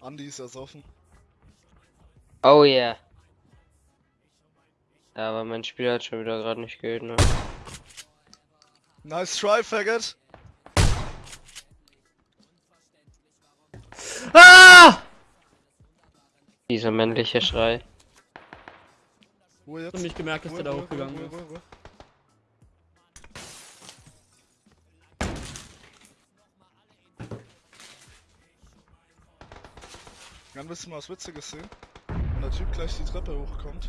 Andi ist ersoffen. Oh yeah. Ja, aber mein Spiel hat schon wieder gerade nicht gehört, ne? Nice try, faggot. Ah! Dieser männliche Schrei. Ruhe Ich hab jetzt. nicht gemerkt, dass Ruhe, der da hochgegangen ist. Dann du mal was Witziges sehen? Wenn der Typ gleich die Treppe hochkommt.